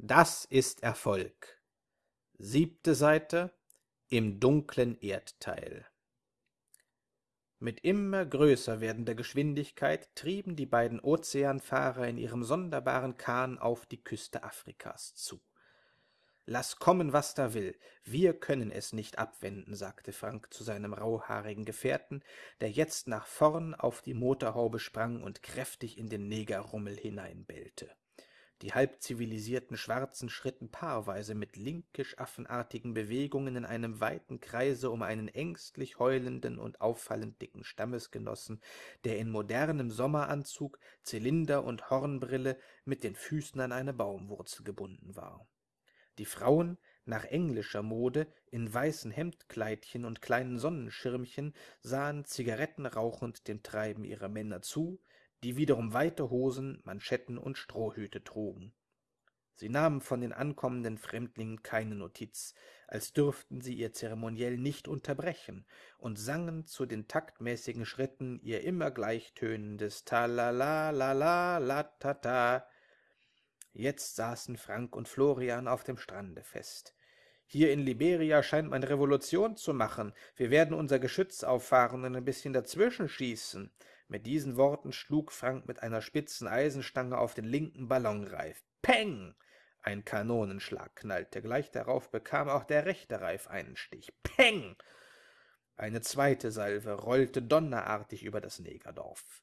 Das ist Erfolg. Siebte Seite im dunklen Erdteil. Mit immer größer werdender Geschwindigkeit trieben die beiden Ozeanfahrer in ihrem sonderbaren Kahn auf die Küste Afrikas zu. Lass kommen, was da will, wir können es nicht abwenden, sagte Frank zu seinem rauhaarigen Gefährten, der jetzt nach vorn auf die Motorhaube sprang und kräftig in den Negerrummel hineinbellte. Die halbzivilisierten Schwarzen schritten paarweise mit linkisch-affenartigen Bewegungen in einem weiten Kreise um einen ängstlich heulenden und auffallend dicken Stammesgenossen, der in modernem Sommeranzug, Zylinder und Hornbrille mit den Füßen an eine Baumwurzel gebunden war. Die Frauen, nach englischer Mode, in weißen Hemdkleidchen und kleinen Sonnenschirmchen, sahen zigarettenrauchend dem Treiben ihrer Männer zu, die wiederum weite Hosen, Manschetten und Strohhüte trugen. Sie nahmen von den ankommenden Fremdlingen keine Notiz, als dürften sie ihr Zeremoniell nicht unterbrechen, und sangen zu den taktmäßigen Schritten ihr immer gleichtönendes Ta-la-la-la-la-la-ta-ta. Jetzt saßen Frank und Florian auf dem Strande fest. Hier in Liberia scheint man Revolution zu machen. Wir werden unser Geschütz auffahren und ein bisschen dazwischen schießen. Mit diesen Worten schlug Frank mit einer spitzen Eisenstange auf den linken Ballonreif. Peng! Ein Kanonenschlag knallte. Gleich darauf bekam auch der rechte Reif einen Stich. Peng! Eine zweite Salve rollte donnerartig über das Negerdorf.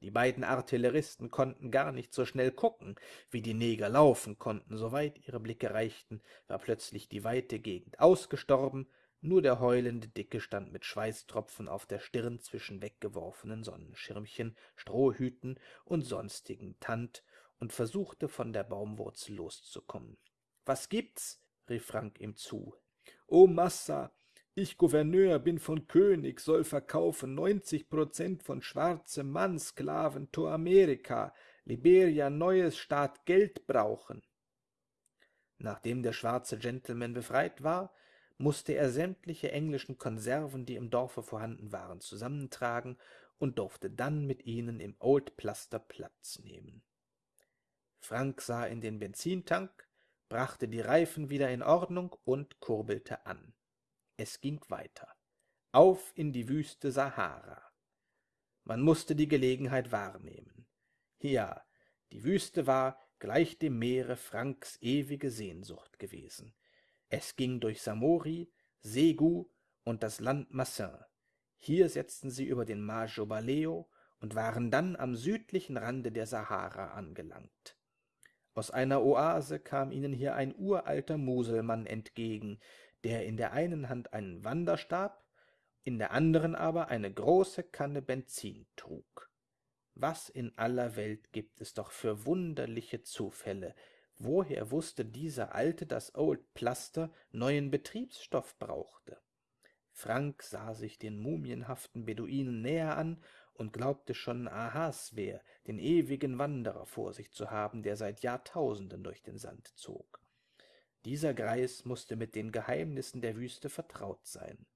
Die beiden Artilleristen konnten gar nicht so schnell gucken, wie die Neger laufen konnten. Soweit ihre Blicke reichten, war plötzlich die weite Gegend ausgestorben, nur der heulende Dicke stand mit Schweißtropfen auf der Stirn zwischen weggeworfenen Sonnenschirmchen, Strohhüten und sonstigem Tand und versuchte von der Baumwurzel loszukommen. »Was gibt's?« rief Frank ihm zu. »O Massa, ich Gouverneur bin von König, soll verkaufen neunzig Prozent von schwarzem Mann, Sklaven to Amerika, Liberia neues Staat Geld brauchen.« Nachdem der schwarze Gentleman befreit war, musste er sämtliche englischen Konserven, die im Dorfe vorhanden waren, zusammentragen und durfte dann mit ihnen im Old Plaster Platz nehmen. Frank sah in den Benzintank, brachte die Reifen wieder in Ordnung und kurbelte an. Es ging weiter. Auf in die Wüste Sahara. Man musste die Gelegenheit wahrnehmen. Ja, die Wüste war, gleich dem Meere, Franks ewige Sehnsucht gewesen. Es ging durch Samori, Segu und das Land Massin. Hier setzten sie über den Mar Jobaleo und waren dann am südlichen Rande der Sahara angelangt. Aus einer Oase kam ihnen hier ein uralter Muselmann entgegen, der in der einen Hand einen Wanderstab, in der anderen aber eine große Kanne Benzin trug. Was in aller Welt gibt es doch für wunderliche Zufälle, Woher wusste dieser Alte, dass Old Plaster neuen Betriebsstoff brauchte? Frank sah sich den mumienhaften Beduinen näher an und glaubte schon Ahasver, den ewigen Wanderer, vor sich zu haben, der seit Jahrtausenden durch den Sand zog. Dieser Greis musste mit den Geheimnissen der Wüste vertraut sein.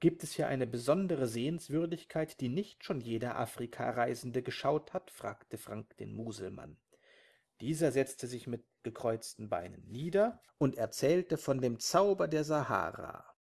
Gibt es hier eine besondere Sehenswürdigkeit, die nicht schon jeder Afrikareisende geschaut hat? fragte Frank den Muselmann. Dieser setzte sich mit gekreuzten Beinen nieder und erzählte von dem Zauber der Sahara,